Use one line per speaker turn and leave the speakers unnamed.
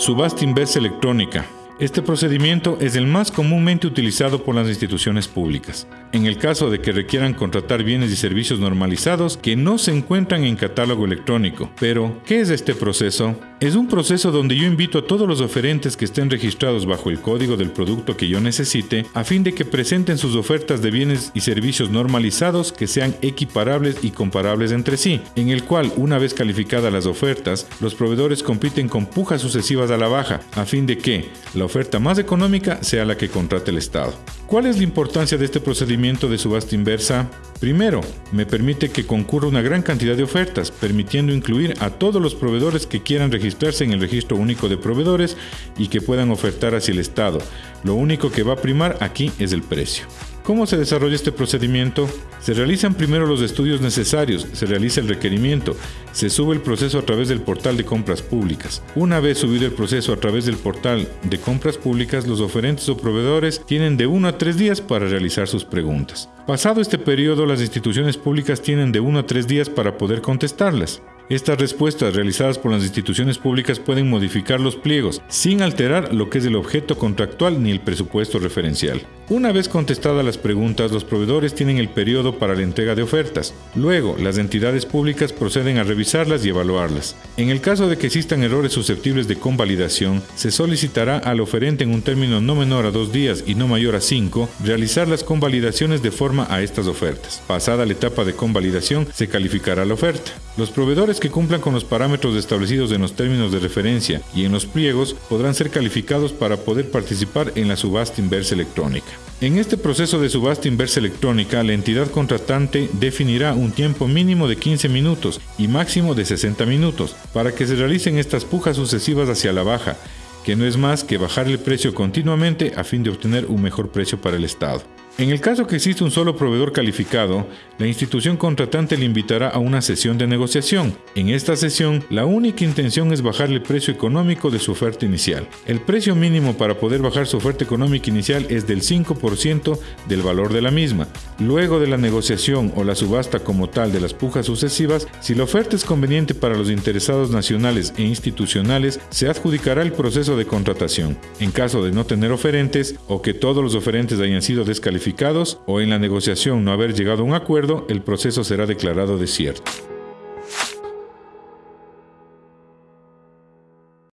Subasta inversa electrónica. Este procedimiento es el más comúnmente utilizado por las instituciones públicas, en el caso de que requieran contratar bienes y servicios normalizados que no se encuentran en catálogo electrónico. Pero, ¿qué es este proceso? Es un proceso donde yo invito a todos los oferentes que estén registrados bajo el código del producto que yo necesite a fin de que presenten sus ofertas de bienes y servicios normalizados que sean equiparables y comparables entre sí, en el cual, una vez calificadas las ofertas, los proveedores compiten con pujas sucesivas a la baja, a fin de que la oferta más económica sea la que contrate el Estado. ¿Cuál es la importancia de este procedimiento de subasta inversa? Primero, me permite que concurra una gran cantidad de ofertas, permitiendo incluir a todos los proveedores que quieran registrarse en el registro único de proveedores y que puedan ofertar hacia el Estado. Lo único que va a primar aquí es el precio. ¿Cómo se desarrolla este procedimiento? Se realizan primero los estudios necesarios, se realiza el requerimiento, se sube el proceso a través del portal de compras públicas. Una vez subido el proceso a través del portal de compras públicas, los oferentes o proveedores tienen de 1 a 3 días para realizar sus preguntas. Pasado este periodo, las instituciones públicas tienen de 1 a 3 días para poder contestarlas. Estas respuestas realizadas por las instituciones públicas pueden modificar los pliegos sin alterar lo que es el objeto contractual ni el presupuesto referencial. Una vez contestadas las preguntas, los proveedores tienen el periodo para la entrega de ofertas. Luego, las entidades públicas proceden a revisarlas y evaluarlas. En el caso de que existan errores susceptibles de convalidación, se solicitará al oferente en un término no menor a dos días y no mayor a cinco realizar las convalidaciones de forma a estas ofertas. Pasada la etapa de convalidación, se calificará la oferta. Los proveedores que cumplan con los parámetros establecidos en los términos de referencia y en los pliegos podrán ser calificados para poder participar en la subasta inversa electrónica. En este proceso de subasta inversa electrónica, la entidad contratante definirá un tiempo mínimo de 15 minutos y máximo de 60 minutos para que se realicen estas pujas sucesivas hacia la baja, que no es más que bajar el precio continuamente a fin de obtener un mejor precio para el Estado. En el caso que existe un solo proveedor calificado, la institución contratante le invitará a una sesión de negociación. En esta sesión, la única intención es bajar el precio económico de su oferta inicial. El precio mínimo para poder bajar su oferta económica inicial es del 5% del valor de la misma. Luego de la negociación o la subasta como tal de las pujas sucesivas, si la oferta es conveniente para los interesados nacionales e institucionales, se adjudicará el proceso de contratación. En caso de no tener oferentes o que todos los oferentes hayan sido descalificados, o en la negociación no haber llegado a un acuerdo, el proceso será declarado desierto.